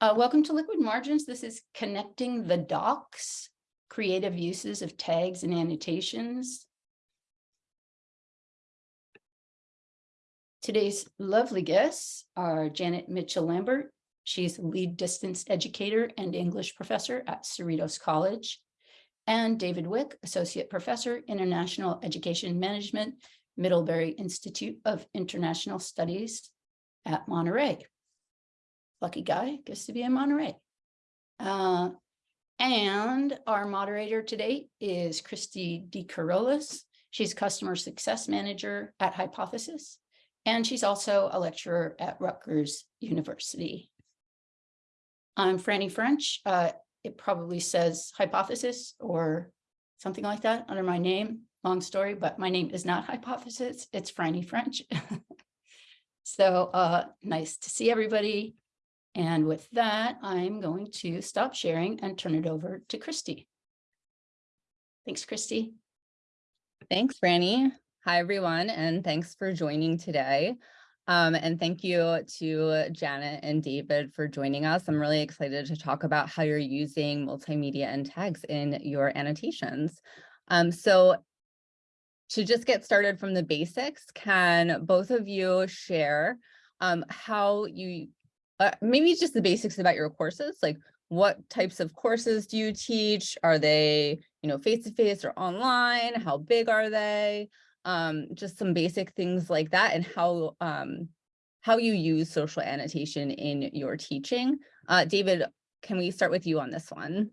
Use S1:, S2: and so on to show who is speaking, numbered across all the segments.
S1: Uh, welcome to Liquid Margins. This is connecting the docs, creative uses of tags and annotations. Today's lovely guests are Janet Mitchell-Lambert. She's lead distance educator and English professor at Cerritos College. And David Wick, associate professor, international education management, Middlebury Institute of International Studies at Monterey lucky guy gets to be in Monterey. Uh, and our moderator today is Christy DeCarolis. She's customer success manager at Hypothesis, and she's also a lecturer at Rutgers University. I'm Franny French. Uh, it probably says Hypothesis or something like that under my name. Long story, but my name is not Hypothesis. It's Franny French. so uh, nice to see everybody. And with that, I'm going to stop sharing and turn it over to Christy. Thanks, Christy.
S2: Thanks, Franny. Hi, everyone, and thanks for joining today. Um, and thank you to Janet and David for joining us. I'm really excited to talk about how you're using multimedia and tags in your annotations. Um, so to just get started from the basics, can both of you share um, how you uh, maybe just the basics about your courses, like what types of courses do you teach? Are they, you know, face-to-face -face or online? How big are they? Um, just some basic things like that and how, um, how you use social annotation in your teaching. Uh, David, can we start with you on this one?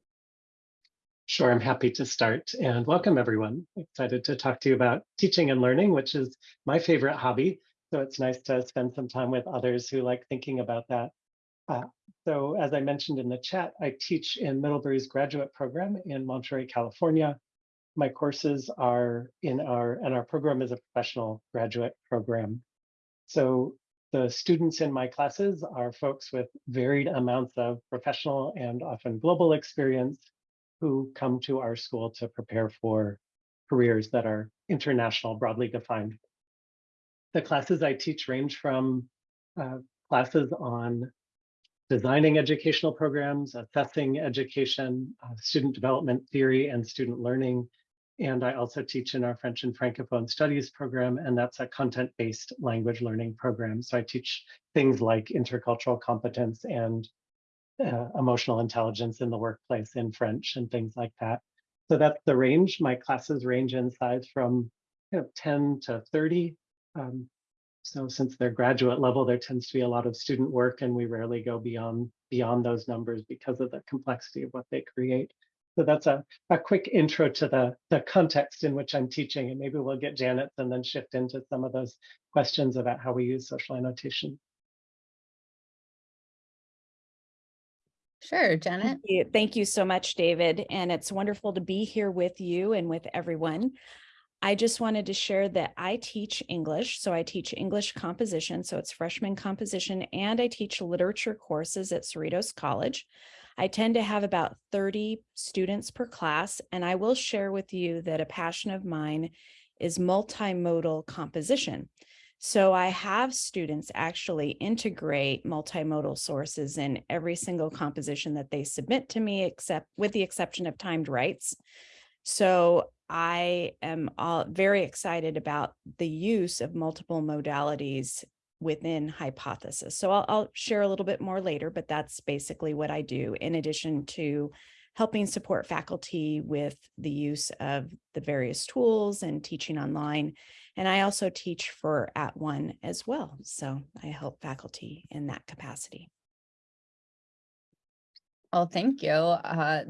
S3: Sure, I'm happy to start and welcome everyone. Excited to talk to you about teaching and learning, which is my favorite hobby. So it's nice to spend some time with others who like thinking about that. Uh, so as I mentioned in the chat, I teach in Middlebury's graduate program in Monterey, California. My courses are in our, and our program is a professional graduate program. So the students in my classes are folks with varied amounts of professional and often global experience who come to our school to prepare for careers that are international, broadly defined the classes I teach range from uh, classes on designing educational programs, assessing education, uh, student development theory and student learning. And I also teach in our French and Francophone studies program, and that's a content-based language learning program. So I teach things like intercultural competence and uh, emotional intelligence in the workplace in French and things like that. So that's the range. My classes range in size from you know, 10 to 30 um, so since they're graduate level, there tends to be a lot of student work and we rarely go beyond beyond those numbers because of the complexity of what they create. So that's a, a quick intro to the, the context in which I'm teaching and maybe we'll get Janet and then shift into some of those questions about how we use social annotation.
S2: Sure, Janet.
S4: Thank you. Thank you so much, David. And it's wonderful to be here with you and with everyone. I just wanted to share that I teach English. So I teach English composition. So it's freshman composition and I teach literature courses at Cerritos College. I tend to have about 30 students per class. And I will share with you that a passion of mine is multimodal composition. So I have students actually integrate multimodal sources in every single composition that they submit to me, except with the exception of timed writes. So I am all very excited about the use of multiple modalities within hypothesis. So I'll, I'll, share a little bit more later, but that's basically what I do in addition to helping support faculty with the use of the various tools and teaching online. And I also teach for At One as well. So I help faculty in that capacity.
S2: Well, thank you. Uh,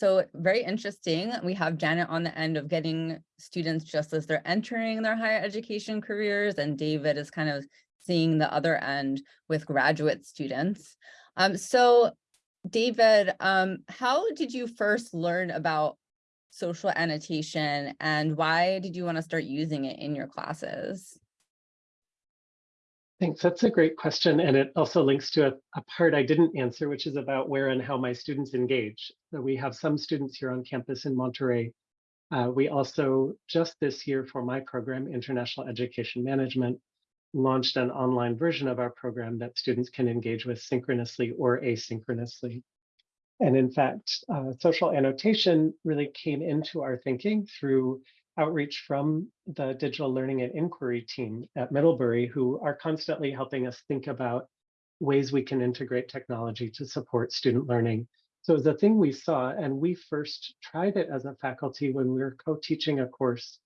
S2: so very interesting. We have Janet on the end of getting students just as they're entering their higher education careers and David is kind of seeing the other end with graduate students. Um, so David, um, how did you first learn about social annotation and why did you want to start using it in your classes?
S3: Thanks. That's a great question. And it also links to a, a, part I didn't answer, which is about where and how my students engage. So we have some students here on campus in Monterey. Uh, we also, just this year for my program, International Education Management, launched an online version of our program that students can engage with synchronously or asynchronously. And in fact, uh, social annotation really came into our thinking through outreach from the digital learning and inquiry team at Middlebury, who are constantly helping us think about ways we can integrate technology to support student learning. So a thing we saw, and we first tried it as a faculty when we were co-teaching a course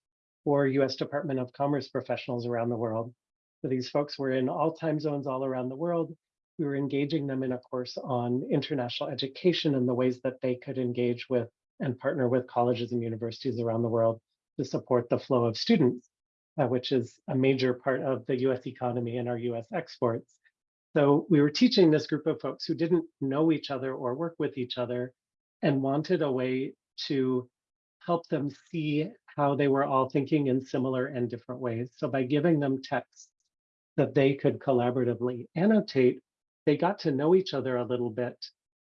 S3: for US Department of Commerce professionals around the world. So these folks were in all time zones all around the world. We were engaging them in a course on international education and the ways that they could engage with and partner with colleges and universities around the world to support the flow of students, uh, which is a major part of the US economy and our US exports. So we were teaching this group of folks who didn't know each other or work with each other and wanted a way to help them see how they were all thinking in similar and different ways. So by giving them texts that they could collaboratively annotate, they got to know each other a little bit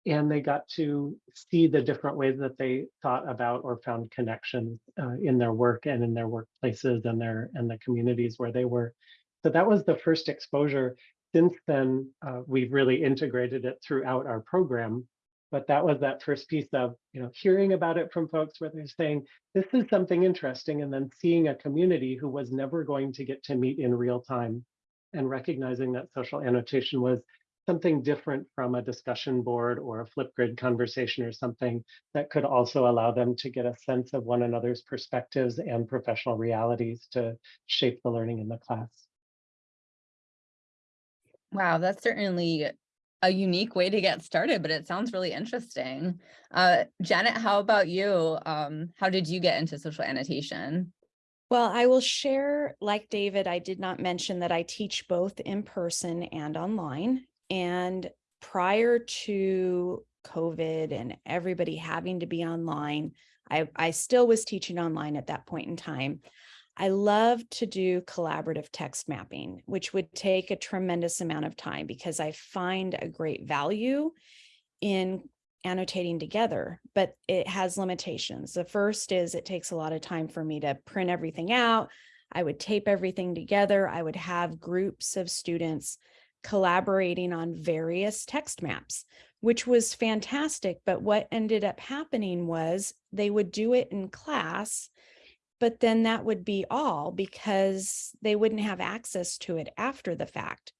S3: and they got to see the different ways that they thought about or found connections uh, in their work and in their workplaces and their and the communities where they were. So that was the first exposure. Since then, uh, we've really integrated it throughout our program. But that was that first piece of you know hearing about it from folks where they're saying this is something interesting, and then seeing a community who was never going to get to meet in real time, and recognizing that social annotation was something different from a discussion board or a Flipgrid conversation or something that could also allow them to get a sense of one another's perspectives and professional realities to shape the learning in the class.
S2: Wow, that's certainly a unique way to get started, but it sounds really interesting. Uh, Janet, how about you? Um, how did you get into social annotation?
S4: Well, I will share, like David, I did not mention that I teach both in person and online. And prior to COVID and everybody having to be online, I, I still was teaching online at that point in time. I love to do collaborative text mapping, which would take a tremendous amount of time because I find a great value in annotating together, but it has limitations. The first is it takes a lot of time for me to print everything out. I would tape everything together. I would have groups of students collaborating on various text maps, which was fantastic. But what ended up happening was they would do it in class but then that would be all because they wouldn't have access to it after the fact.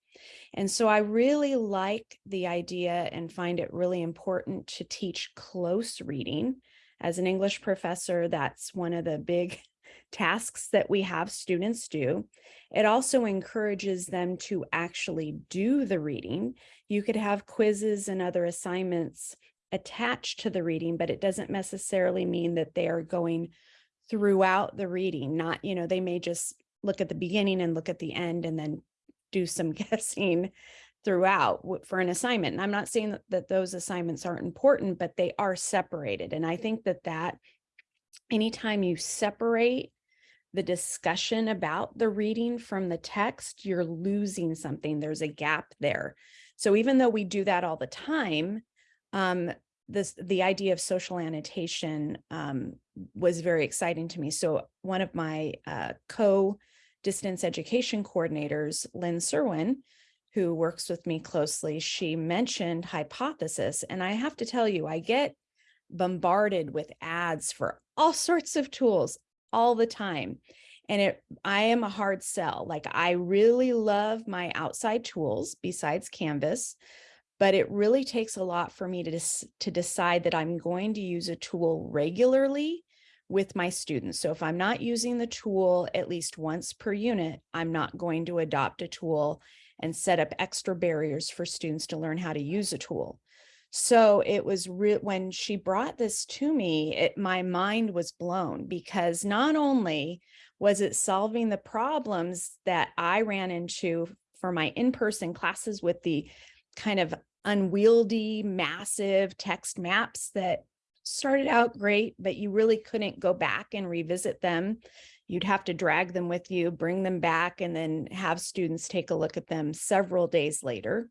S4: And so I really like the idea and find it really important to teach close reading. As an English professor, that's one of the big tasks that we have students do. It also encourages them to actually do the reading. You could have quizzes and other assignments attached to the reading, but it doesn't necessarily mean that they are going throughout the reading, not, you know, they may just look at the beginning and look at the end and then do some guessing throughout for an assignment. And I'm not saying that, that those assignments aren't important, but they are separated. And I think that that anytime you separate the discussion about the reading from the text, you're losing something. There's a gap there. So even though we do that all the time, um, this the idea of social annotation um, was very exciting to me. So one of my uh, co-distance education coordinators, Lynn Serwin, who works with me closely, she mentioned hypothesis. And I have to tell you, I get bombarded with ads for all sorts of tools all the time. And it, I am a hard sell. Like I really love my outside tools besides Canvas but it really takes a lot for me to, to decide that I'm going to use a tool regularly with my students. So if I'm not using the tool at least once per unit, I'm not going to adopt a tool and set up extra barriers for students to learn how to use a tool. So it was real when she brought this to me, it, my mind was blown because not only was it solving the problems that I ran into for my in-person classes with the kind of unwieldy, massive text maps that started out great, but you really couldn't go back and revisit them. You'd have to drag them with you, bring them back, and then have students take a look at them several days later.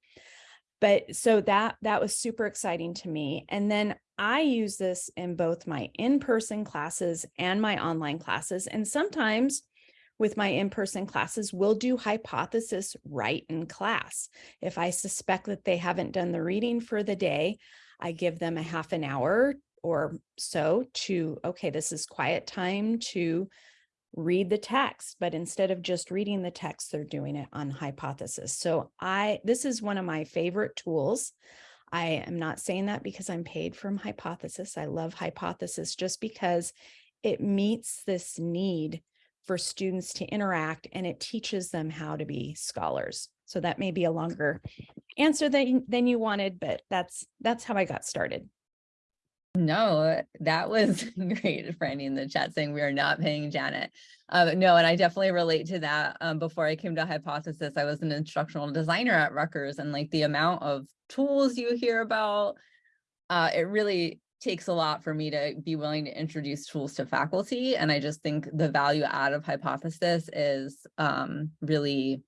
S4: But so that that was super exciting to me. And then I use this in both my in-person classes and my online classes. And sometimes with my in-person classes we'll do hypothesis right in class. If I suspect that they haven't done the reading for the day, I give them a half an hour or so to, okay, this is quiet time to read the text, but instead of just reading the text, they're doing it on hypothesis. So I, this is one of my favorite tools. I am not saying that because I'm paid from hypothesis. I love hypothesis just because it meets this need for students to interact and it teaches them how to be scholars. So that may be a longer answer than, than you wanted, but that's, that's how I got started.
S2: No, that was great, Franny in the chat saying we are not paying Janet. Um, no, and I definitely relate to that. Um, before I came to Hypothesis, I was an instructional designer at Rutgers and like the amount of tools you hear about, uh, it really takes a lot for me to be willing to introduce tools to faculty. And I just think the value add of Hypothesis is um, really,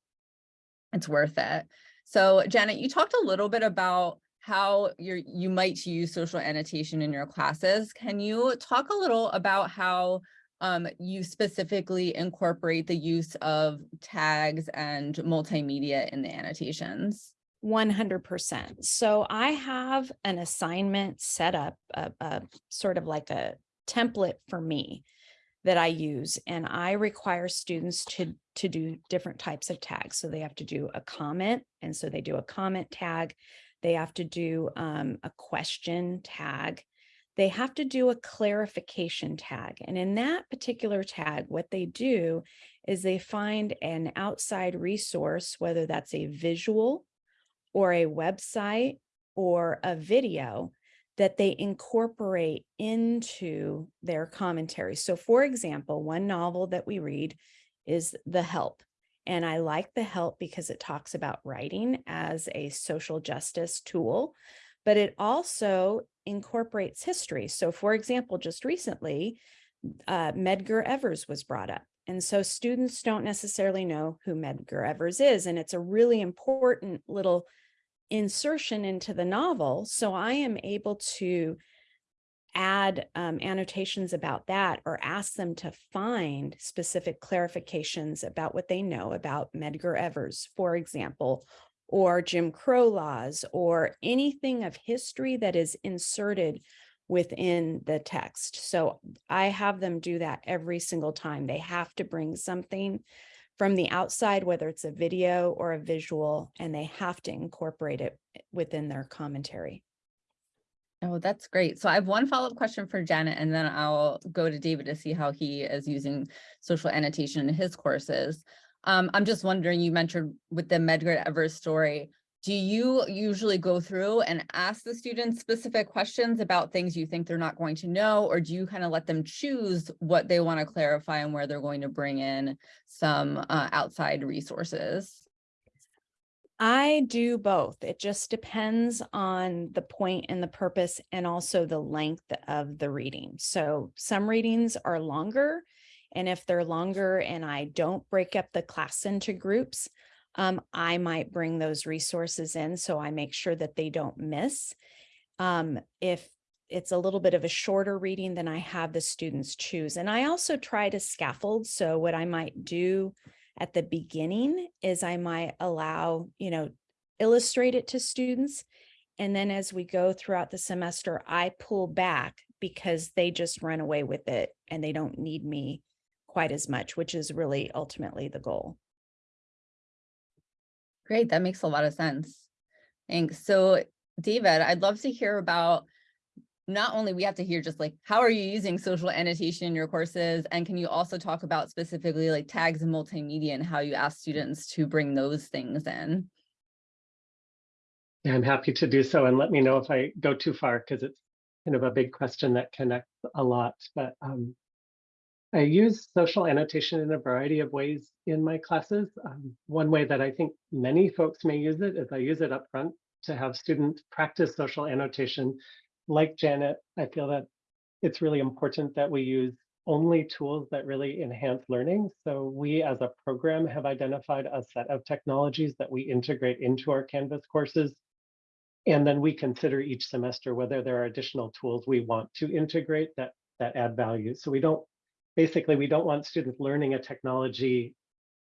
S2: it's worth it. So Janet, you talked a little bit about how you're, you might use social annotation in your classes. Can you talk a little about how um, you specifically incorporate the use of tags and multimedia in the annotations?
S4: 100%. So I have an assignment set up, a, a sort of like a template for me that I use, and I require students to, to do different types of tags. So they have to do a comment, and so they do a comment tag. They have to do um, a question tag. They have to do a clarification tag. And in that particular tag, what they do is they find an outside resource, whether that's a visual or a website or a video that they incorporate into their commentary. So for example, one novel that we read is The Help. And I like The Help because it talks about writing as a social justice tool, but it also incorporates history. So for example, just recently, uh, Medgar Evers was brought up. And so students don't necessarily know who Medgar Evers is. And it's a really important little insertion into the novel. So I am able to add um, annotations about that or ask them to find specific clarifications about what they know about Medgar Evers, for example, or Jim Crow laws or anything of history that is inserted within the text. So I have them do that every single time. They have to bring something from the outside, whether it's a video or a visual, and they have to incorporate it within their commentary.
S2: Oh, that's great. So I have one follow-up question for Janet, and then I'll go to David to see how he is using social annotation in his courses. Um, I'm just wondering, you mentioned with the Medgar Evers story, do you usually go through and ask the students specific questions about things you think they're not going to know, or do you kind of let them choose what they want to clarify and where they're going to bring in some uh, outside resources?
S4: I do both. It just depends on the point and the purpose and also the length of the reading. So some readings are longer. And if they're longer and I don't break up the class into groups, um, I might bring those resources in so I make sure that they don't miss. Um, if it's a little bit of a shorter reading, then I have the students choose. And I also try to scaffold. So what I might do at the beginning is I might allow, you know, illustrate it to students. And then as we go throughout the semester, I pull back because they just run away with it and they don't need me quite as much, which is really ultimately the goal.
S2: Great, that makes a lot of sense. Thanks. So David, I'd love to hear about not only we have to hear just like how are you using social annotation in your courses? And can you also talk about specifically like tags and multimedia and how you ask students to bring those things in?
S3: Yeah i'm happy to do so and let me know if i go too far because it's kind of a big question that connects a lot but um, i use social annotation in a variety of ways in my classes. Um, one way that i think many folks may use it is i use it up front to have students practice social annotation like Janet, I feel that it's really important that we use only tools that really enhance learning. So we as a program have identified a set of technologies that we integrate into our Canvas courses. And then we consider each semester whether there are additional tools we want to integrate that, that add value. So we don't basically, we don't want students learning a technology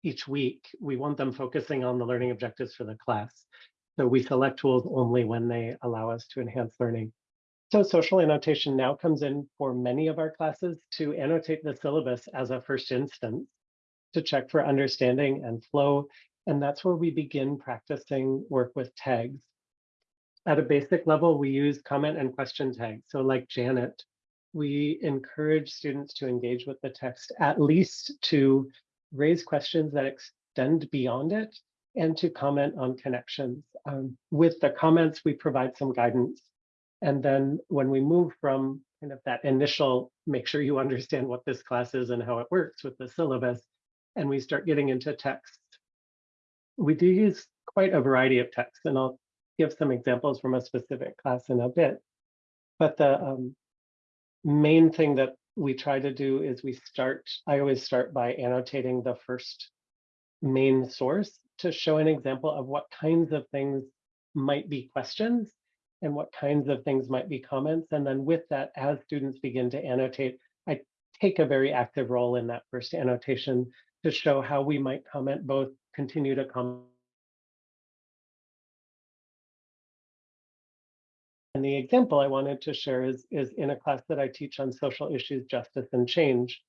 S3: each week. We want them focusing on the learning objectives for the class. So we select tools only when they allow us to enhance learning. So social annotation now comes in for many of our classes to annotate the syllabus as a first instance to check for understanding and flow. And that's where we begin practicing work with tags. At a basic level, we use comment and question tags. So like Janet, we encourage students to engage with the text, at least to raise questions that extend beyond it and to comment on connections. Um, with the comments, we provide some guidance. And then when we move from kind of that initial, make sure you understand what this class is and how it works with the syllabus, and we start getting into text, we do use quite a variety of texts, and I'll give some examples from a specific class in a bit. But the um, main thing that we try to do is we start, I always start by annotating the first main source to show an example of what kinds of things might be questions and what kinds of things might be comments. And then with that, as students begin to annotate, I take a very active role in that first annotation to show how we might comment, both continue to comment. And the example I wanted to share is, is in a class that I teach on social issues, justice, and change.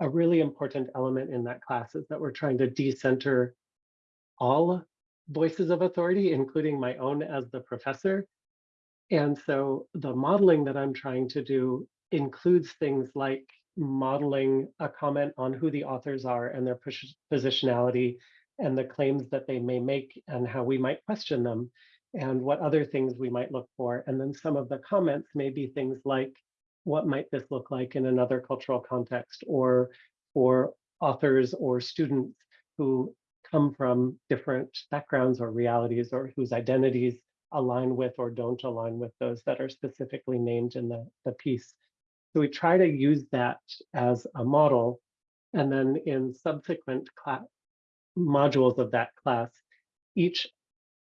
S3: A really important element in that class is that we're trying to decenter all voices of authority, including my own as the professor. And so the modeling that I'm trying to do includes things like modeling a comment on who the authors are and their positionality and the claims that they may make and how we might question them and what other things we might look for. And then some of the comments may be things like, what might this look like in another cultural context or for authors or students who come from different backgrounds or realities or whose identities align with or don't align with those that are specifically named in the, the piece. So we try to use that as a model. And then in subsequent class modules of that class, each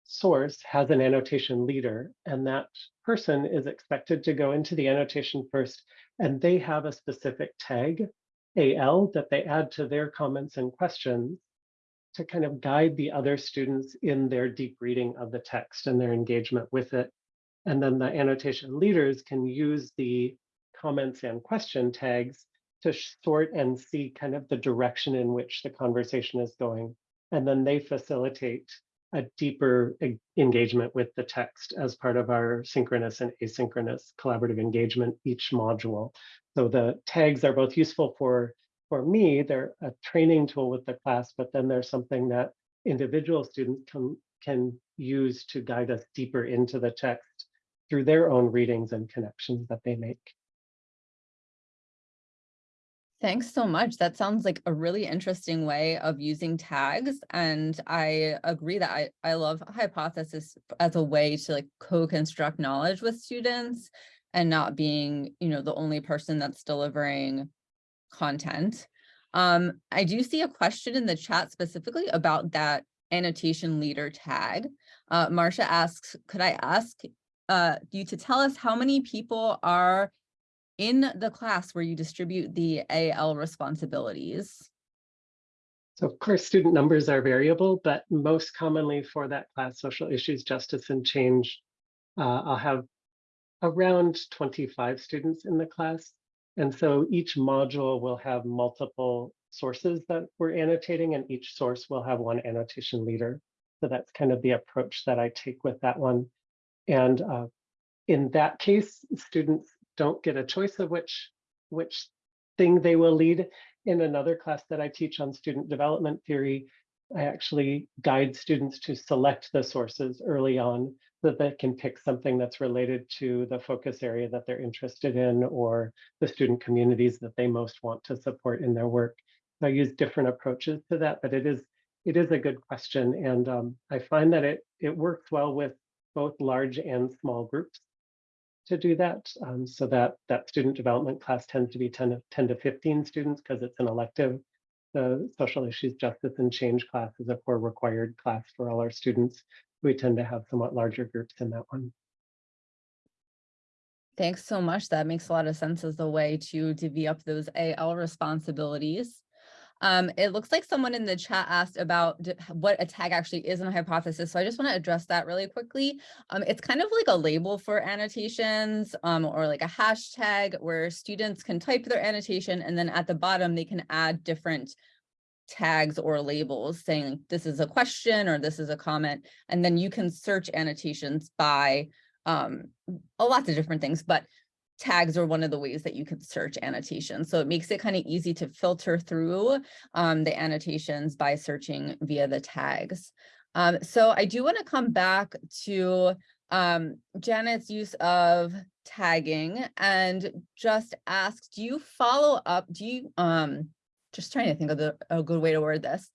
S3: source has an annotation leader, and that person is expected to go into the annotation first, and they have a specific tag, AL, that they add to their comments and questions to kind of guide the other students in their deep reading of the text and their engagement with it. And then the annotation leaders can use the comments and question tags to sort and see kind of the direction in which the conversation is going. And then they facilitate a deeper engagement with the text as part of our synchronous and asynchronous collaborative engagement each module. So the tags are both useful for, for me, they're a training tool with the class, but then there's something that individual students can, can use to guide us deeper into the text through their own readings and connections that they make.
S2: Thanks so much. That sounds like a really interesting way of using tags. And I agree that I, I love hypothesis as a way to like co-construct knowledge with students and not being, you know, the only person that's delivering content. Um, I do see a question in the chat specifically about that annotation leader tag. Uh, Marcia asks, could I ask uh, you to tell us how many people are in the class where you distribute the AL responsibilities?
S3: So of course, student numbers are variable, but most commonly for that class, social issues, justice and change, uh, I'll have around 25 students in the class. And so each module will have multiple sources that we're annotating and each source will have one annotation leader. So that's kind of the approach that I take with that one. And uh, in that case, students don't get a choice of which which thing they will lead. In another class that I teach on student development theory, I actually guide students to select the sources early on that they can pick something that's related to the focus area that they're interested in or the student communities that they most want to support in their work. So I use different approaches to that, but it is it is a good question. And um, I find that it it works well with both large and small groups to do that. Um, so that that student development class tends to be 10 to, 10 to 15 students because it's an elective. The social issues, justice and change class is a core required class for all our students. We tend to have somewhat larger groups in that one.
S2: Thanks so much. That makes a lot of sense as a way to divvy up those AL responsibilities. Um, it looks like someone in the chat asked about what a tag actually is in a hypothesis. So I just want to address that really quickly. Um, it's kind of like a label for annotations um, or like a hashtag where students can type their annotation and then at the bottom they can add different tags or labels saying this is a question or this is a comment. And then you can search annotations by um, a lots of different things, but tags are one of the ways that you can search annotations. So it makes it kind of easy to filter through um, the annotations by searching via the tags. Um, so I do want to come back to um, Janet's use of tagging and just ask, do you follow up? Do you, um, just trying to think of the, a good way to word this.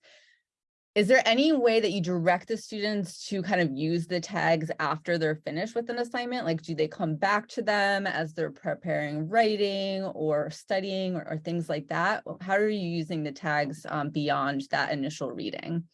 S2: Is there any way that you direct the students to kind of use the tags after they're finished with an assignment? Like, do they come back to them as they're preparing writing or studying or, or things like that? How are you using the tags um, beyond that initial reading?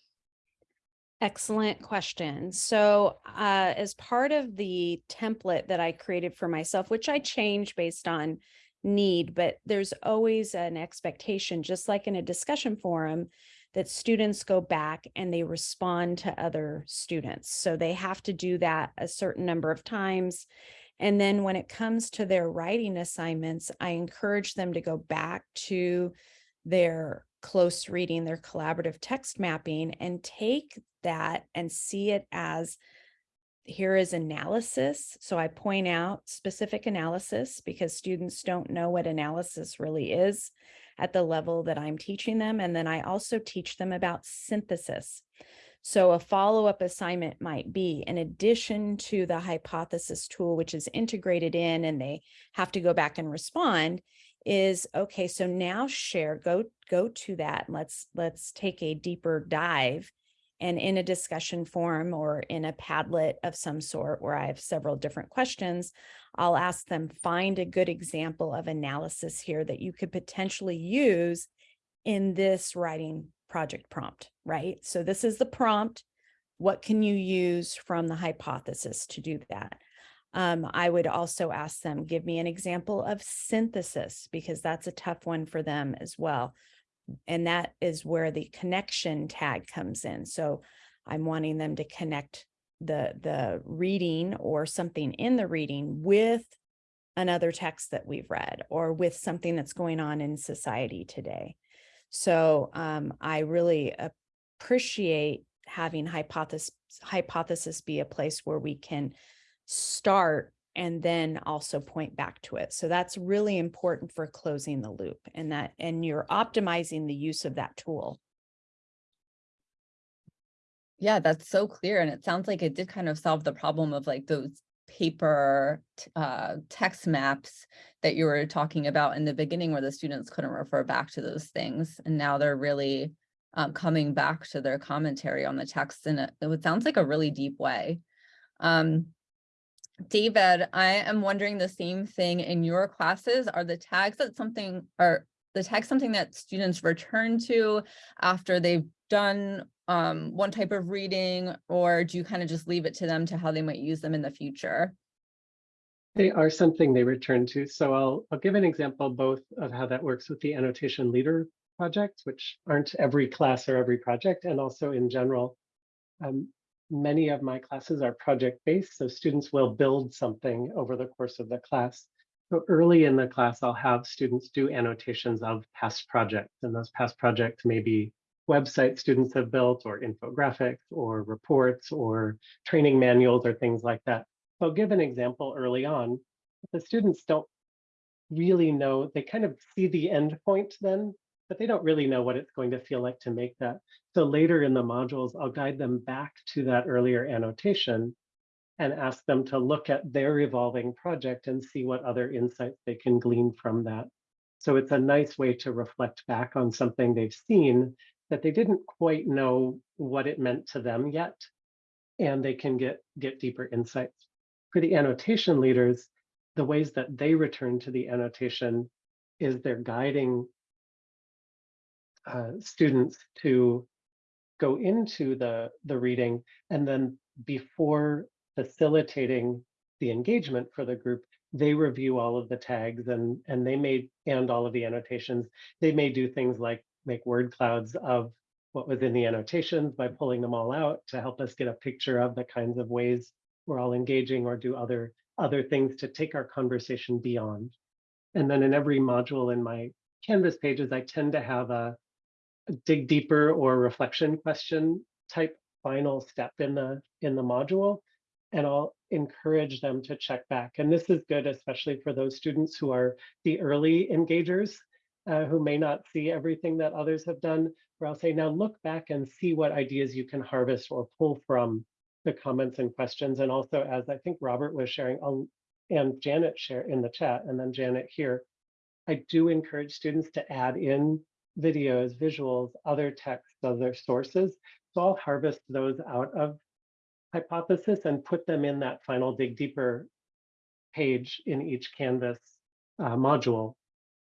S4: Excellent question. So, uh, as part of the template that I created for myself, which I change based on need, but there's always an expectation, just like in a discussion forum, that students go back and they respond to other students. So they have to do that a certain number of times. And then when it comes to their writing assignments, I encourage them to go back to their close reading, their collaborative text mapping, and take that and see it as here is analysis. So I point out specific analysis because students don't know what analysis really is at the level that I'm teaching them. And then I also teach them about synthesis. So a follow-up assignment might be in addition to the hypothesis tool, which is integrated in and they have to go back and respond is okay. So now share, go, go to that. Let's, let's take a deeper dive and in a discussion forum or in a Padlet of some sort where I have several different questions, I'll ask them find a good example of analysis here that you could potentially use in this writing project prompt, right? So this is the prompt. What can you use from the hypothesis to do that? Um, I would also ask them, give me an example of synthesis, because that's a tough one for them as well and that is where the connection tag comes in. So I'm wanting them to connect the, the reading or something in the reading with another text that we've read or with something that's going on in society today. So um, I really appreciate having hypothesis, hypothesis be a place where we can start and then also point back to it. So that's really important for closing the loop and that, and you're optimizing the use of that tool.
S2: Yeah, that's so clear. And it sounds like it did kind of solve the problem of like those paper uh, text maps that you were talking about in the beginning where the students couldn't refer back to those things. And now they're really um, coming back to their commentary on the text in a, it sounds like a really deep way. Um, David, I am wondering the same thing in your classes. Are the tags that something are the tags something that students return to after they've done um, one type of reading, or do you kind of just leave it to them to how they might use them in the future?
S3: They are something they return to. So I'll, I'll give an example both of how that works with the annotation leader projects, which aren't every class or every project, and also in general. Um, many of my classes are project-based, so students will build something over the course of the class. So early in the class, I'll have students do annotations of past projects, and those past projects may be websites students have built, or infographics, or reports, or training manuals, or things like that. So I'll give an example early on. The students don't really know, they kind of see the end point then, but they don't really know what it's going to feel like to make that. So later in the modules, I'll guide them back to that earlier annotation and ask them to look at their evolving project and see what other insights they can glean from that. So it's a nice way to reflect back on something they've seen that they didn't quite know what it meant to them yet, and they can get, get deeper insights. For the annotation leaders, the ways that they return to the annotation is they're guiding uh, students to go into the, the reading and then before facilitating the engagement for the group, they review all of the tags and, and they may, and all of the annotations. They may do things like make word clouds of what was in the annotations by pulling them all out to help us get a picture of the kinds of ways we're all engaging or do other, other things to take our conversation beyond. And then in every module in my Canvas pages, I tend to have a, a dig deeper or reflection question type final step in the in the module and I'll encourage them to check back. And this is good, especially for those students who are the early engagers, uh, who may not see everything that others have done, where I'll say, now look back and see what ideas you can harvest or pull from the comments and questions. And also, as I think Robert was sharing, I'll, and Janet share in the chat, and then Janet here, I do encourage students to add in videos, visuals, other texts, other sources. So I'll harvest those out of hypothesis and put them in that final dig deeper page in each Canvas uh, module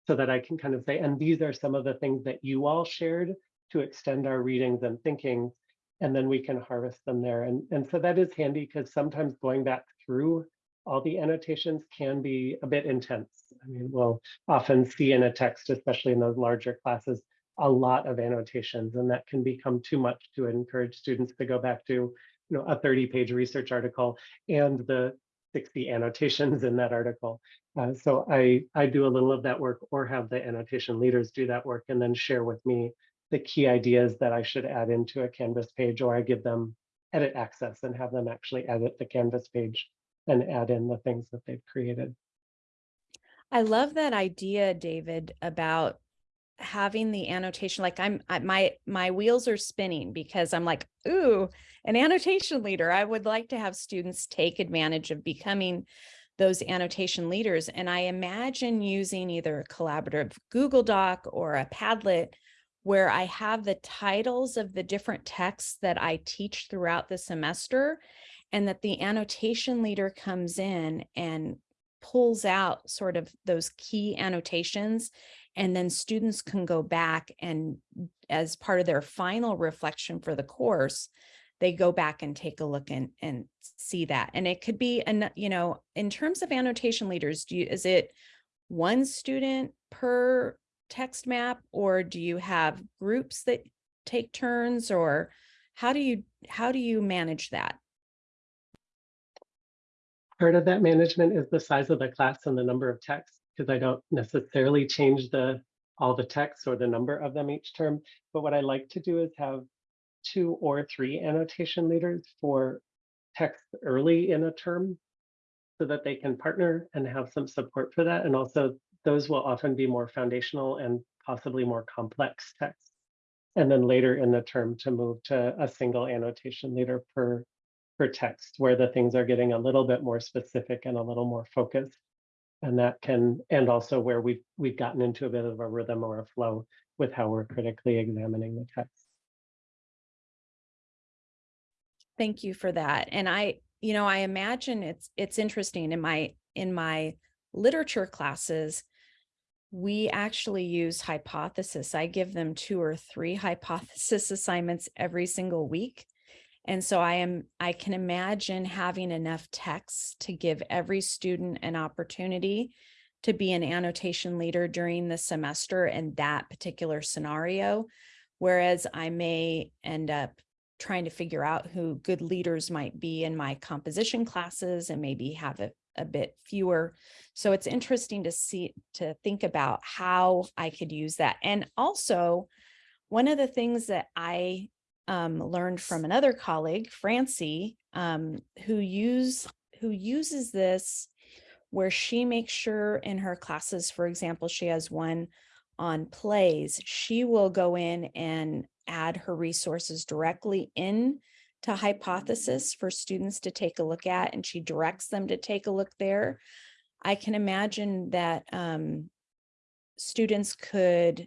S3: so that I can kind of say, and these are some of the things that you all shared to extend our readings and thinking, and then we can harvest them there. And, and so that is handy because sometimes going back through all the annotations can be a bit intense. I mean, we'll often see in a text, especially in those larger classes, a lot of annotations, and that can become too much to encourage students to go back to, you know, a 30 page research article and the 60 annotations in that article. Uh, so I, I do a little of that work or have the annotation leaders do that work and then share with me the key ideas that I should add into a Canvas page, or I give them edit access and have them actually edit the Canvas page and add in the things that they've created.
S4: I love that idea, David, about having the annotation like i'm I, my my wheels are spinning because i'm like ooh an annotation leader i would like to have students take advantage of becoming those annotation leaders and i imagine using either a collaborative google doc or a padlet where i have the titles of the different texts that i teach throughout the semester and that the annotation leader comes in and pulls out sort of those key annotations and then students can go back and as part of their final reflection for the course, they go back and take a look and, and see that. And it could be, an, you know, in terms of annotation leaders, do you, is it one student per text map or do you have groups that take turns or how do you, how do you manage that?
S3: Part of that management is the size of the class and the number of texts because I don't necessarily change the all the texts or the number of them each term. But what I like to do is have two or three annotation leaders for text early in a term so that they can partner and have some support for that. And also those will often be more foundational and possibly more complex texts. And then later in the term to move to a single annotation leader per, text where the things are getting a little bit more specific and a little more focused. And that can and also where we've we've gotten into a bit of a rhythm or a flow with how we're critically examining the text.
S4: Thank you for that. And i you know i imagine it's it's interesting in my in my literature classes we actually use hypothesis. I give them two or three hypothesis assignments every single week and so I am, I can imagine having enough texts to give every student an opportunity to be an annotation leader during the semester in that particular scenario. Whereas I may end up trying to figure out who good leaders might be in my composition classes and maybe have a, a bit fewer. So it's interesting to see, to think about how I could use that. And also one of the things that I um, learned from another colleague, Francie, um, who use who uses this where she makes sure in her classes, for example, she has one on plays, she will go in and add her resources directly in to hypothesis for students to take a look at, and she directs them to take a look there. I can imagine that um, students could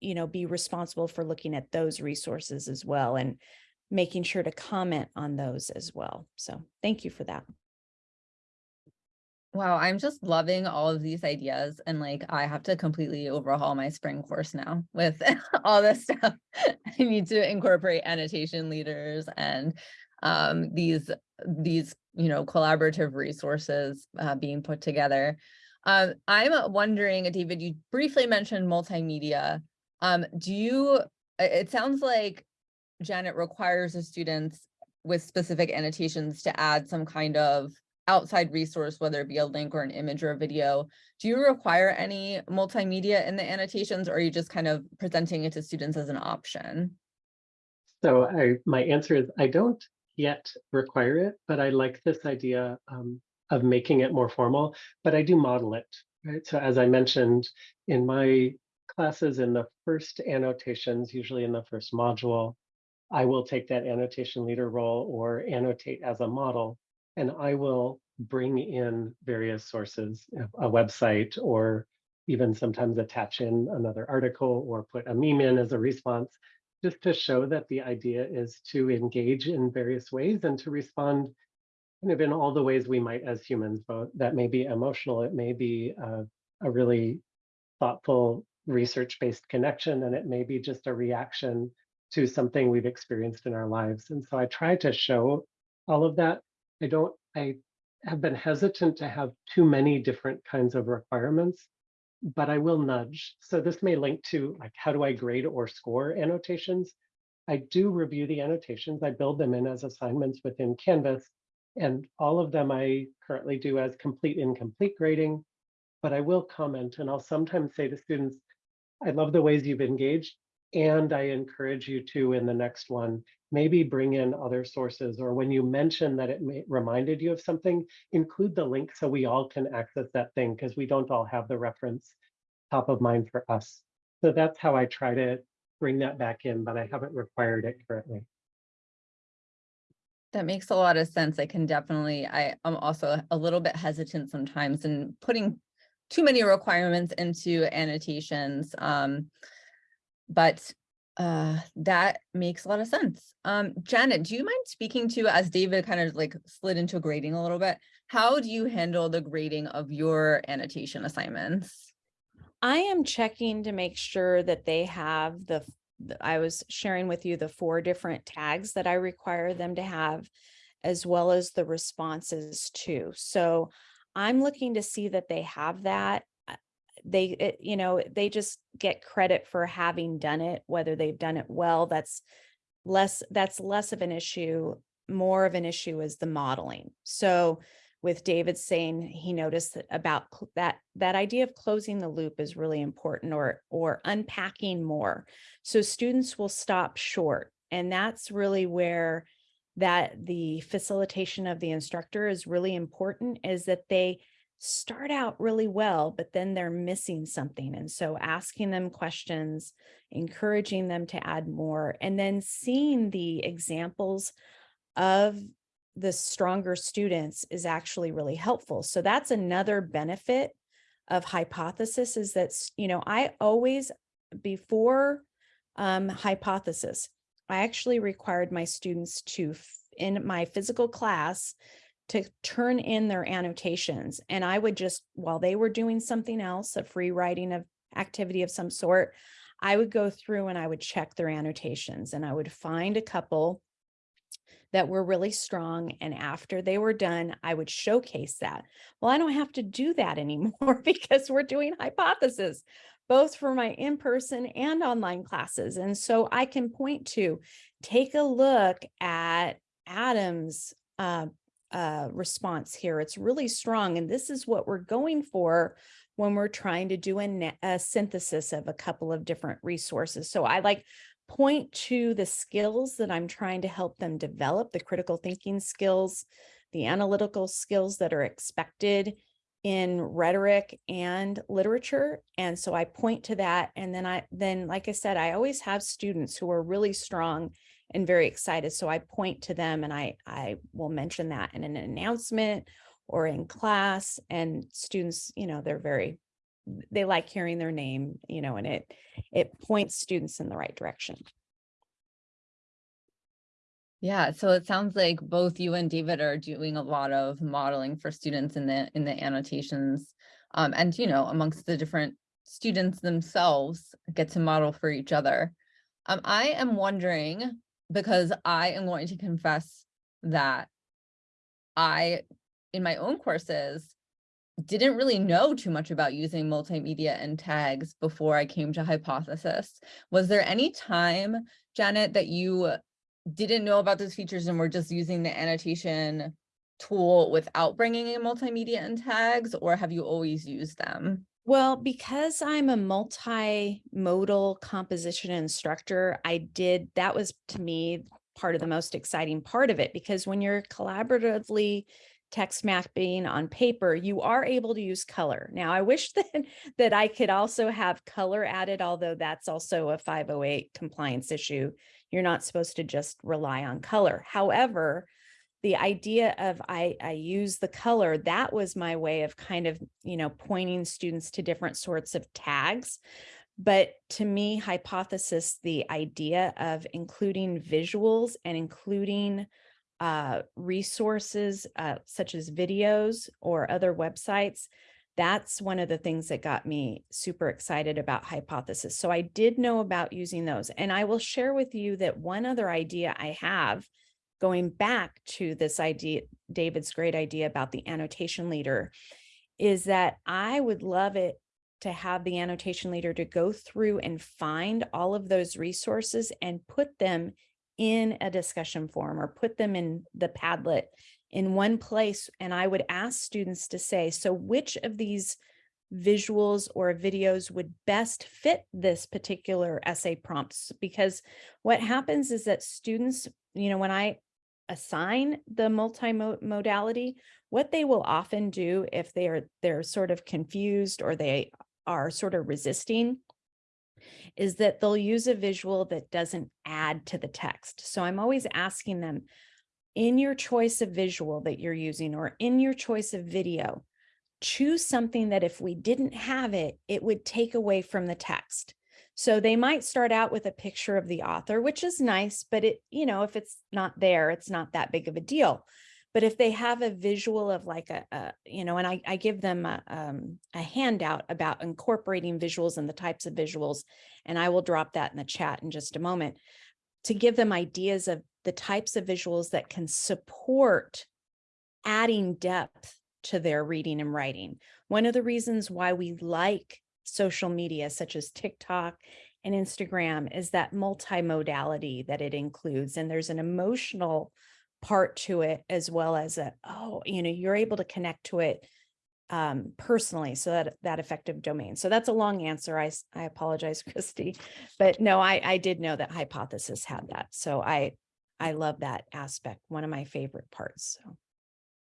S4: you know, be responsible for looking at those resources as well and making sure to comment on those as well. So thank you for that.
S2: Wow, I'm just loving all of these ideas and like I have to completely overhaul my spring course now with all this stuff. I need to incorporate annotation leaders and um, these these you know, collaborative resources uh, being put together. Um, I'm wondering, David, you briefly mentioned multimedia. Um, do you, it sounds like Janet requires the students with specific annotations to add some kind of outside resource, whether it be a link or an image or a video. Do you require any multimedia in the annotations or are you just kind of presenting it to students as an option?
S3: So I, my answer is I don't yet require it, but I like this idea um, of making it more formal, but I do model it, right? So as I mentioned in my classes in the first annotations, usually in the first module, I will take that annotation leader role or annotate as a model, and I will bring in various sources, uh, a website, or even sometimes attach in another article or put a meme in as a response, just to show that the idea is to engage in various ways and to respond kind of in all the ways we might as humans, but that may be emotional, it may be a, a really thoughtful research-based connection, and it may be just a reaction to something we've experienced in our lives. And so I try to show all of that. I don't, I have been hesitant to have too many different kinds of requirements, but I will nudge. So this may link to like, how do I grade or score annotations? I do review the annotations. I build them in as assignments within Canvas, and all of them I currently do as complete incomplete grading, but I will comment and I'll sometimes say to students, I love the ways you've engaged, and I encourage you to, in the next one, maybe bring in other sources, or when you mention that it may, reminded you of something, include the link so we all can access that thing, because we don't all have the reference top of mind for us. So that's how I try to bring that back in, but I haven't required it currently.
S2: That makes a lot of sense. I can definitely, I am also a little bit hesitant sometimes in putting too many requirements into annotations. Um, but uh, that makes a lot of sense. Um, Janet, do you mind speaking to, as David kind of like slid into grading a little bit, how do you handle the grading of your annotation assignments?
S4: I am checking to make sure that they have the, I was sharing with you the four different tags that I require them to have, as well as the responses too. So I'm looking to see that they have that. Uh, They, it- you know, they just get credit for having done it, whether they've done it well, that's less, that's less of an issue. More of an issue is the modeling. So with David saying he noticed that about that that idea of closing the loop is really important or or unpacking more. So students will stop short and that's really where that the facilitation of the instructor is really important is that they start out really well but then they're missing something and so asking them questions encouraging them to add more and then seeing the examples of the stronger students is actually really helpful. So that's another benefit of hypothesis is that, you know, I always, before um, hypothesis, I actually required my students to, in my physical class, to turn in their annotations. And I would just, while they were doing something else, a free writing of activity of some sort, I would go through and I would check their annotations and I would find a couple that were really strong. And after they were done, I would showcase that. Well, I don't have to do that anymore because we're doing hypothesis, both for my in-person and online classes. And so I can point to, take a look at Adam's uh, uh, response here. It's really strong. And this is what we're going for when we're trying to do a, a synthesis of a couple of different resources. So I like point to the skills that I'm trying to help them develop, the critical thinking skills, the analytical skills that are expected in rhetoric and literature. And so I point to that. And then I, then, like I said, I always have students who are really strong and very excited. So I point to them and I, I will mention that in an announcement or in class and students, you know, they're very, they like hearing their name, you know, and it, it points students in the right direction.
S2: Yeah, so it sounds like both you and David are doing a lot of modeling for students in the in the annotations. Um, and you know, amongst the different students themselves get to model for each other. Um, I am wondering, because I am going to confess that I, in my own courses, didn't really know too much about using multimedia and tags before I came to Hypothesis. Was there any time, Janet, that you didn't know about those features and were just using the annotation tool without bringing in multimedia and tags, or have you always used them?
S4: Well, because I'm a multimodal composition instructor, I did, that was to me part of the most exciting part of it, because when you're collaboratively text mapping on paper, you are able to use color. Now, I wish that, that I could also have color added, although that's also a 508 compliance issue. You're not supposed to just rely on color. However, the idea of I, I use the color, that was my way of kind of, you know, pointing students to different sorts of tags. But to me, hypothesis, the idea of including visuals and including uh, resources uh, such as videos or other websites, that's one of the things that got me super excited about hypothesis. So I did know about using those. And I will share with you that one other idea I have going back to this idea, David's great idea about the annotation leader, is that I would love it to have the annotation leader to go through and find all of those resources and put them in a discussion forum or put them in the Padlet in one place. And I would ask students to say, so which of these visuals or videos would best fit this particular essay prompts? Because what happens is that students, you know, when I assign the multimodality, what they will often do if they are they're sort of confused or they are sort of resisting is that they'll use a visual that doesn't add to the text. So I'm always asking them in your choice of visual that you're using or in your choice of video, choose something that if we didn't have it, it would take away from the text. So they might start out with a picture of the author, which is nice, but it, you know, if it's not there, it's not that big of a deal. But if they have a visual of like a, a you know, and I, I give them a, um, a handout about incorporating visuals and the types of visuals, and I will drop that in the chat in just a moment to give them ideas of the types of visuals that can support adding depth to their reading and writing. One of the reasons why we like social media such as TikTok and Instagram is that multimodality that it includes. And there's an emotional part to it as well as a, oh, you know, you're able to connect to it um, personally. So that, that affective domain. So that's a long answer. I, I apologize, Christy, but no, I, I did know that hypothesis had that. So I, I love that aspect. One of my favorite parts. So.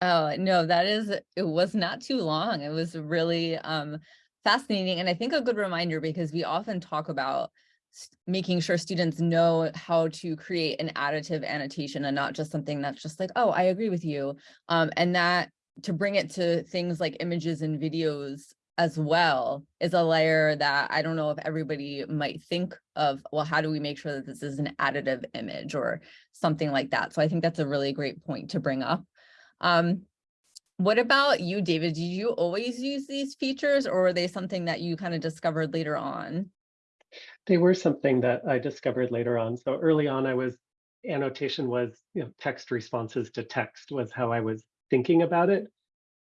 S2: Oh, no, that is, it was not too long. It was really um, fascinating. And I think a good reminder because we often talk about making sure students know how to create an additive annotation and not just something that's just like, oh, I agree with you. Um, and that to bring it to things like images and videos as well is a layer that I don't know if everybody might think of, well, how do we make sure that this is an additive image or something like that? So I think that's a really great point to bring up. Um, what about you, David? Did you always use these features or were they something that you kind of discovered later on?
S3: They were something that I discovered later on. So early on, I was annotation was you know, text responses to text was how I was thinking about it.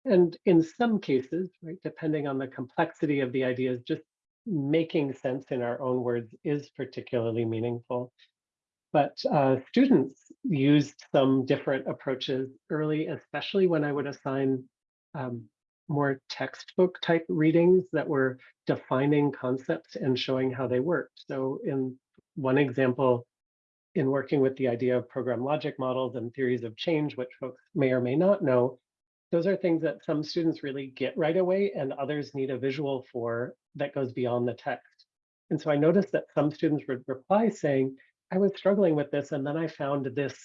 S3: And in some cases, right, depending on the complexity of the ideas, just making sense in our own words is particularly meaningful. But uh, students used some different approaches early, especially when I would assign um, more textbook type readings that were defining concepts and showing how they worked. So in one example, in working with the idea of program logic models and theories of change, which folks may or may not know, those are things that some students really get right away and others need a visual for that goes beyond the text. And so I noticed that some students would reply saying, I was struggling with this and then I found this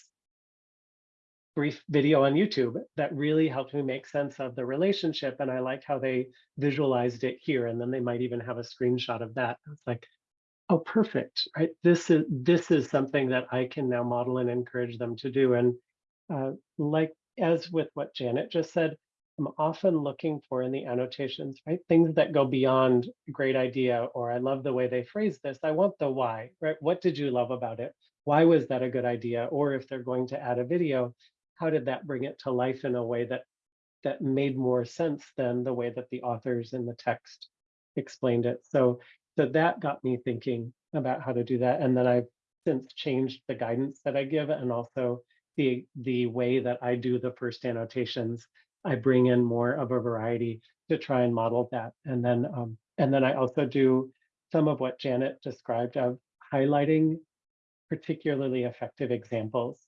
S3: brief video on YouTube that really helped me make sense of the relationship. And I like how they visualized it here. And then they might even have a screenshot of that. It's like, oh, perfect, right? This is this is something that I can now model and encourage them to do. And uh, like as with what Janet just said, I'm often looking for in the annotations, right? Things that go beyond great idea, or I love the way they phrase this. I want the why, right? What did you love about it? Why was that a good idea? Or if they're going to add a video, how did that bring it to life in a way that that made more sense than the way that the authors in the text explained it. So, so that got me thinking about how to do that. And then I've since changed the guidance that I give and also the, the way that I do the first annotations. I bring in more of a variety to try and model that. And then, um, and then I also do some of what Janet described of highlighting particularly effective examples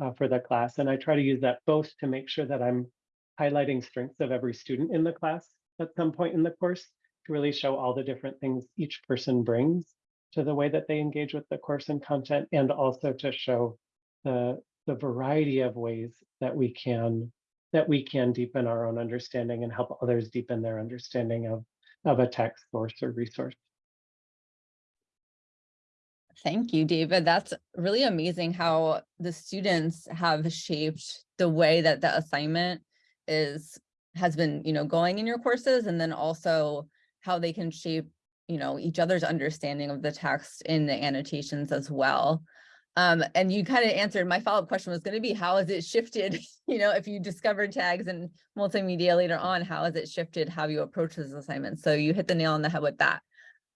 S3: uh, for the class. And I try to use that both to make sure that I'm highlighting strengths of every student in the class at some point in the course really show all the different things each person brings to the way that they engage with the course and content, and also to show the, the variety of ways that we can that we can deepen our own understanding and help others deepen their understanding of, of a text source or resource.
S2: Thank you, David. That's really amazing how the students have shaped the way that the assignment is has been, you know, going in your courses and then also how they can shape, you know, each other's understanding of the text in the annotations as well. Um, and you kind of answered my follow-up question was going to be how has it shifted, you know, if you discovered tags and multimedia later on, how has it shifted how you approach this assignment? So you hit the nail on the head with that.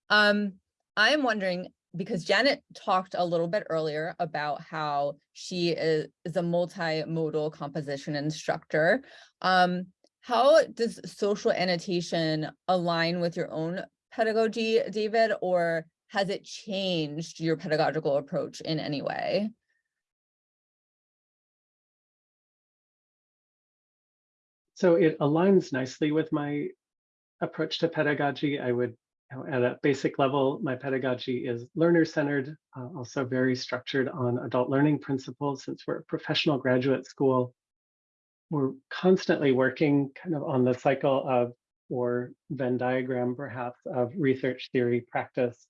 S2: Um, I'm wondering, because Janet talked a little bit earlier about how she is, is a multimodal composition instructor. Um, how does social annotation align with your own pedagogy, David, or has it changed your pedagogical approach in any way?
S3: So it aligns nicely with my approach to pedagogy. I would, at a basic level, my pedagogy is learner-centered, uh, also very structured on adult learning principles. Since we're a professional graduate school, we're constantly working kind of on the cycle of, or Venn diagram perhaps, of research theory practice.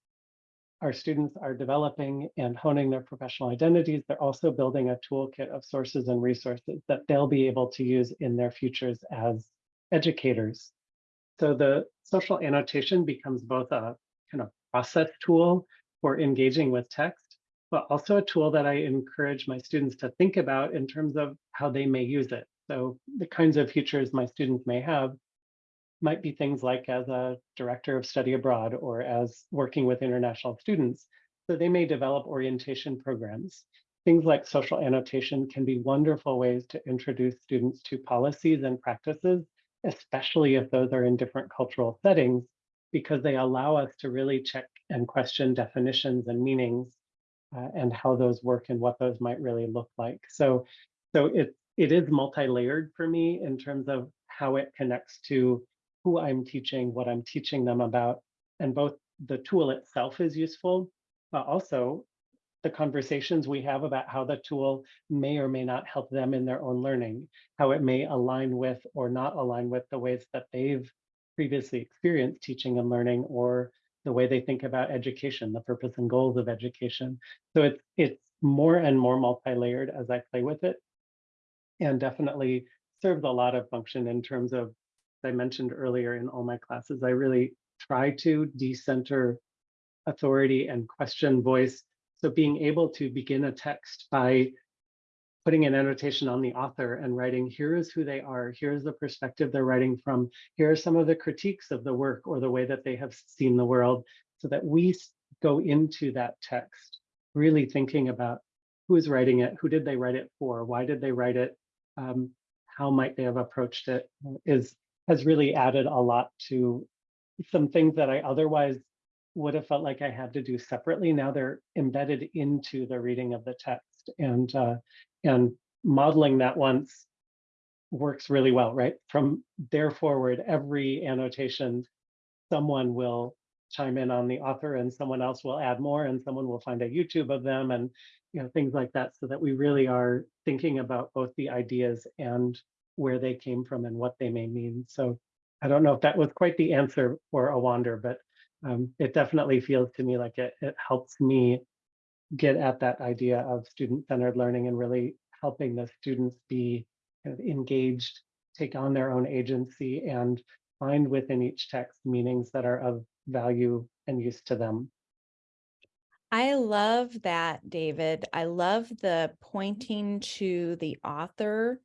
S3: Our students are developing and honing their professional identities. They're also building a toolkit of sources and resources that they'll be able to use in their futures as educators. So the social annotation becomes both a kind of process tool for engaging with text, but also a tool that I encourage my students to think about in terms of how they may use it. So the kinds of futures my students may have might be things like as a director of study abroad or as working with international students. So they may develop orientation programs. Things like social annotation can be wonderful ways to introduce students to policies and practices, especially if those are in different cultural settings, because they allow us to really check and question definitions and meanings uh, and how those work and what those might really look like. So, so it, it is multi-layered for me in terms of how it connects to who I'm teaching, what I'm teaching them about, and both the tool itself is useful, but also the conversations we have about how the tool may or may not help them in their own learning, how it may align with or not align with the ways that they've previously experienced teaching and learning or the way they think about education, the purpose and goals of education. So it's it's more and more multi-layered as I play with it and definitely serves a lot of function in terms of as I mentioned earlier in all my classes, I really try to decenter authority and question voice. So being able to begin a text by putting an annotation on the author and writing, here is who they are, here's the perspective they're writing from, here are some of the critiques of the work or the way that they have seen the world, so that we go into that text really thinking about who is writing it, who did they write it for, why did they write it, um, how might they have approached it, is has really added a lot to some things that I otherwise would have felt like I had to do separately. Now they're embedded into the reading of the text and uh, and modeling that once works really well, right? From there forward, every annotation, someone will chime in on the author and someone else will add more and someone will find a YouTube of them and you know things like that so that we really are thinking about both the ideas and where they came from and what they may mean. So I don't know if that was quite the answer for a wander, but um, it definitely feels to me like it, it helps me get at that idea of student-centered learning and really helping the students be kind of engaged, take on their own agency and find within each text meanings that are of value and use to them.
S4: I love that, David. I love the pointing to the author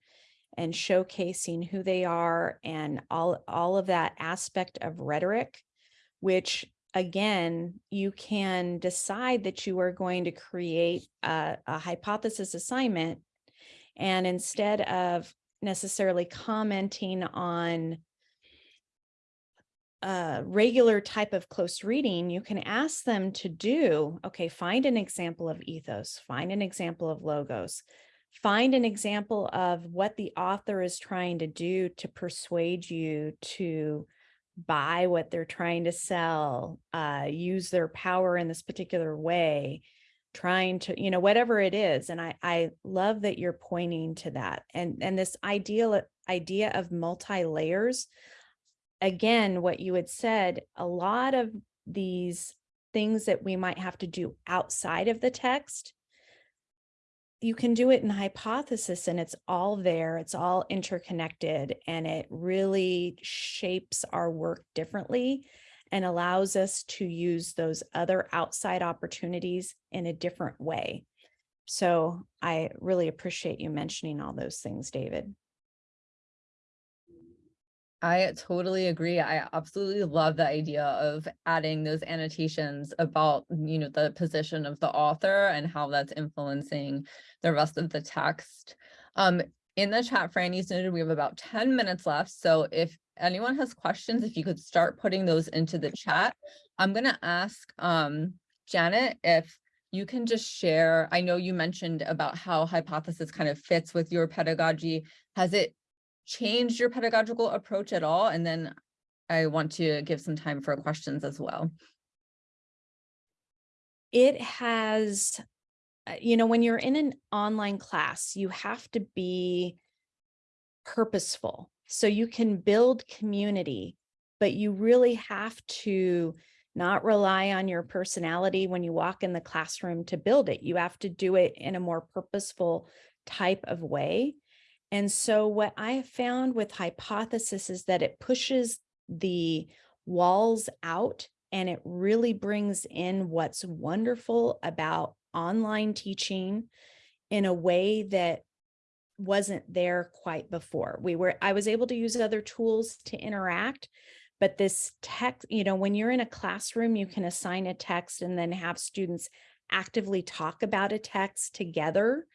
S4: and showcasing who they are and all, all of that aspect of rhetoric, which again, you can decide that you are going to create a, a hypothesis assignment. And instead of necessarily commenting on a regular type of close reading, you can ask them to do, okay, find an example of ethos, find an example of logos, find an example of what the author is trying to do to persuade you to buy what they're trying to sell, uh, use their power in this particular way, trying to, you know, whatever it is. And I, I love that you're pointing to that. And, and this ideal idea of multi-layers, again, what you had said, a lot of these things that we might have to do outside of the text, you can do it in hypothesis and it's all there, it's all interconnected, and it really shapes our work differently and allows us to use those other outside opportunities in a different way. So I really appreciate you mentioning all those things, David.
S2: I totally agree. I absolutely love the idea of adding those annotations about, you know, the position of the author and how that's influencing the rest of the text. Um, in the chat, Franny's noted we have about 10 minutes left. So if anyone has questions, if you could start putting those into the chat, I'm going to ask um, Janet if you can just share. I know you mentioned about how hypothesis kind of fits with your pedagogy. Has it changed your pedagogical approach at all? And then I want to give some time for questions as well.
S4: It has, uh, you know, when you're in an online class, you have to be purposeful. So you can build community, but you really have to not rely on your personality when you walk in the classroom to build it. You have to do it in a more purposeful type of way. And so what I found with hypothesis is that it pushes the walls out and it really brings in what's wonderful about online teaching in a way that wasn't there quite before. We were, I was able to use other tools to interact, but this text, you know, when you're in a classroom, you can assign a text and then have students actively talk about a text together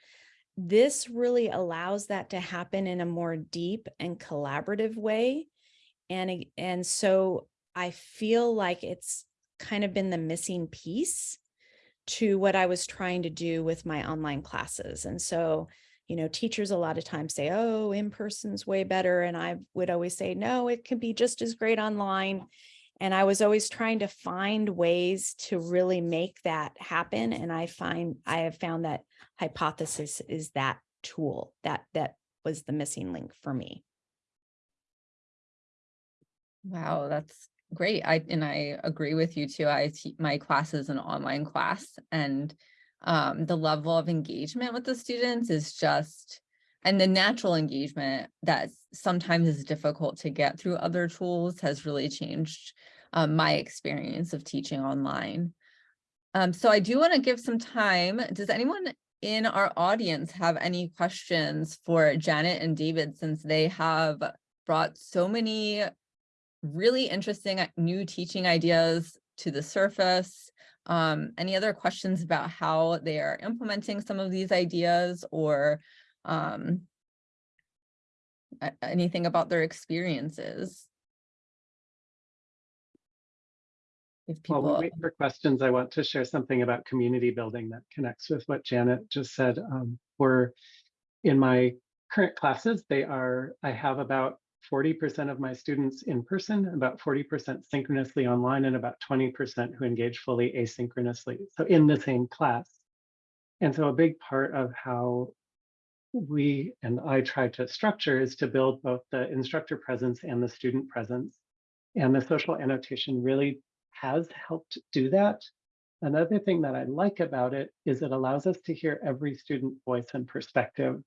S4: this really allows that to happen in a more deep and collaborative way. And, and so I feel like it's kind of been the missing piece to what I was trying to do with my online classes. And so, you know, teachers a lot of times say, oh, in-person's way better. And I would always say, no, it can be just as great online. And I was always trying to find ways to really make that happen. And I find I have found that hypothesis is that tool that that was the missing link for me.
S2: Wow, that's great. I and I agree with you too. I my class is an online class and um, the level of engagement with the students is just and the natural engagement that sometimes is difficult to get through other tools has really changed um, my experience of teaching online. Um, so I do want to give some time. Does anyone in our audience have any questions for Janet and David since they have brought so many really interesting uh, new teaching ideas to the surface. Um, any other questions about how they are implementing some of these ideas or um, anything about their experiences? If people,
S3: While we wait for questions, I want to share something about community building that connects with what Janet just said. Um, we're in my current classes, they are, I have about 40% of my students in person, about 40% synchronously online, and about 20% who engage fully asynchronously. So in the same class. And so a big part of how we and I try to structure is to build both the instructor presence and the student presence. And the social annotation really has helped do that. Another thing that I like about it is it allows us to hear every student voice and perspective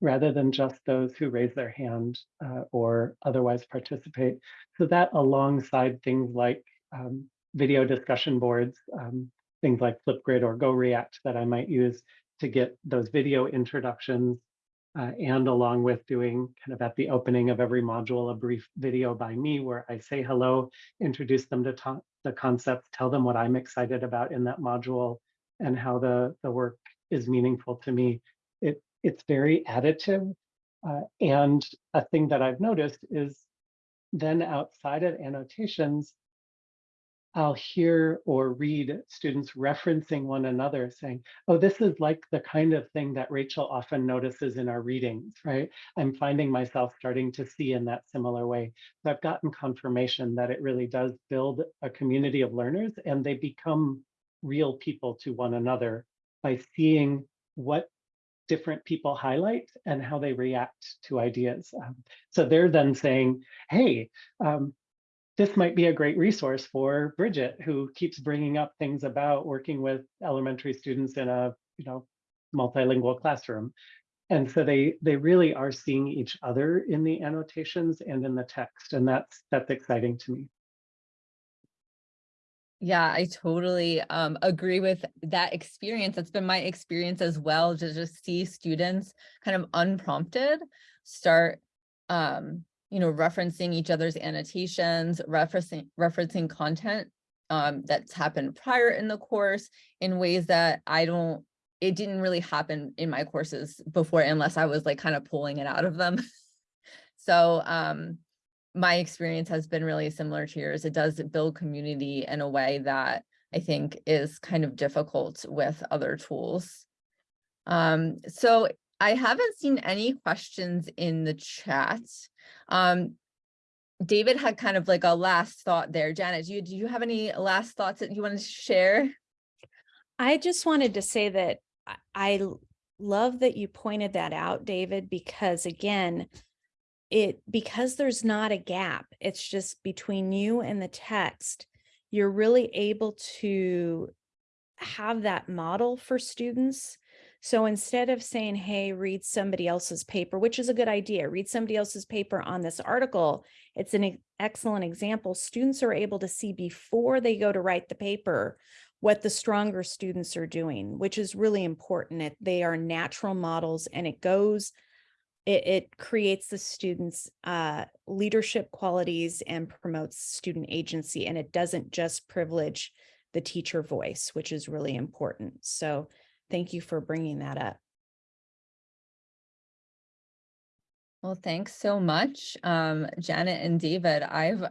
S3: rather than just those who raise their hand uh, or otherwise participate. So that alongside things like um, video discussion boards, um, things like Flipgrid or GoReact that I might use to get those video introductions uh, and along with doing kind of at the opening of every module, a brief video by me where I say hello, introduce them to the concepts, tell them what I'm excited about in that module and how the, the work is meaningful to me. It, it's very additive. Uh, and a thing that I've noticed is then outside of annotations, I'll hear or read students referencing one another saying, oh, this is like the kind of thing that Rachel often notices in our readings, right? I'm finding myself starting to see in that similar way. So I've gotten confirmation that it really does build a community of learners and they become real people to one another by seeing what different people highlight and how they react to ideas. Um, so they're then saying, hey, um, this might be a great resource for Bridget, who keeps bringing up things about working with elementary students in a you know multilingual classroom. And so they they really are seeing each other in the annotations and in the text, and that's that's exciting to me.
S2: Yeah, I totally um agree with that experience. That's been my experience as well, to just see students kind of unprompted start um, you know, referencing each other's annotations, referencing referencing content um that's happened prior in the course in ways that I don't it didn't really happen in my courses before unless I was like kind of pulling it out of them. so um my experience has been really similar to yours. It does build community in a way that I think is kind of difficult with other tools. Um, so I haven't seen any questions in the chat. Um, David had kind of like a last thought there. Janet, do you, do you have any last thoughts that you wanted to share?
S4: I just wanted to say that I love that you pointed that out, David, because again, it because there's not a gap, it's just between you and the text. You're really able to have that model for students. So instead of saying, hey, read somebody else's paper, which is a good idea, read somebody else's paper on this article, it's an excellent example. Students are able to see before they go to write the paper what the stronger students are doing, which is really important. It, they are natural models and it goes, it, it creates the students' uh, leadership qualities and promotes student agency. And it doesn't just privilege the teacher voice, which is really important. So thank you for bringing that up.
S2: Well, thanks so much, um, Janet and David. I've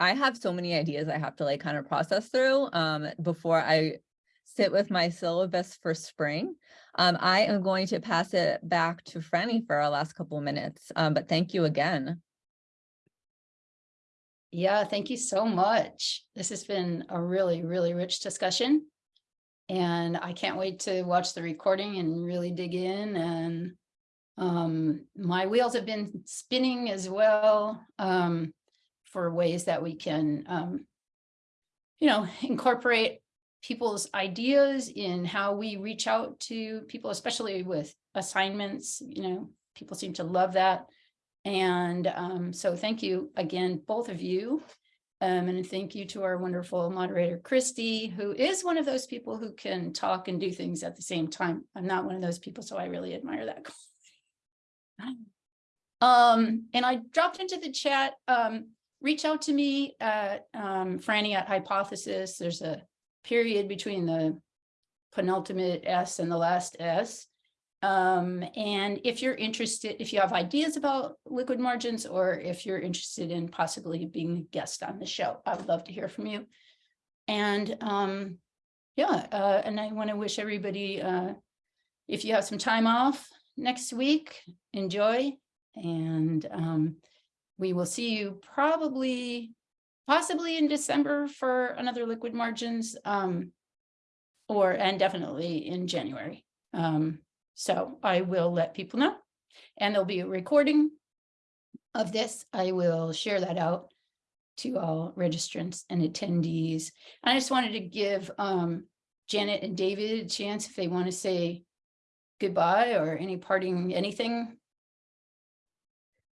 S2: I have so many ideas I have to like kind of process through um, before I sit with my syllabus for spring. Um, I am going to pass it back to Franny for our last couple of minutes, um, but thank you again.
S1: Yeah, thank you so much. This has been a really, really rich discussion. And I can't wait to watch the recording and really dig in and um, my wheels have been spinning as well um, for ways that we can, um, you know, incorporate people's ideas in how we reach out to people, especially with assignments, you know, people seem to love that. And um, so thank you again, both of you. Um, and thank you to our wonderful moderator, Christy, who is one of those people who can talk and do things at the same time. I'm not one of those people, so I really admire that. Um, and I dropped into the chat, um, reach out to me at um, Franny at Hypothesis. There's a period between the penultimate S and the last S. Um, and if you're interested, if you have ideas about liquid margins, or if you're interested in possibly being a guest on the show, I would love to hear from you. And um, yeah, uh, and I want to wish everybody, uh, if you have some time off next week, enjoy. And um, we will see you probably, possibly in December for another liquid margins, um, or and definitely in January. Um, so I will let people know. And there'll be a recording of this. I will share that out to all registrants and attendees. I just wanted to give um, Janet and David a chance if they want to say goodbye or any parting anything.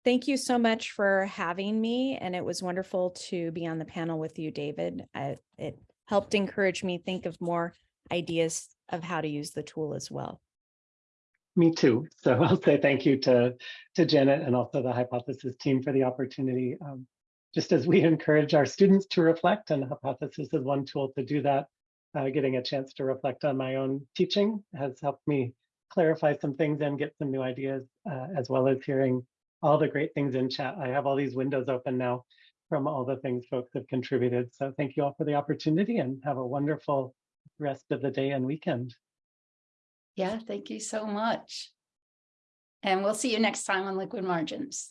S4: Thank you so much for having me. And it was wonderful to be on the panel with you, David. I, it helped encourage me think of more ideas of how to use the tool as well.
S3: Me too. So I'll say thank you to, to Janet and also the Hypothesis team for the opportunity. Um, just as we encourage our students to reflect, and Hypothesis is one tool to do that, uh, getting a chance to reflect on my own teaching has helped me clarify some things and get some new ideas, uh, as well as hearing all the great things in chat. I have all these windows open now from all the things folks have contributed. So thank you all for the opportunity and have a wonderful rest of the day and weekend.
S1: Yeah, thank you so much. And we'll see you next time on Liquid Margins.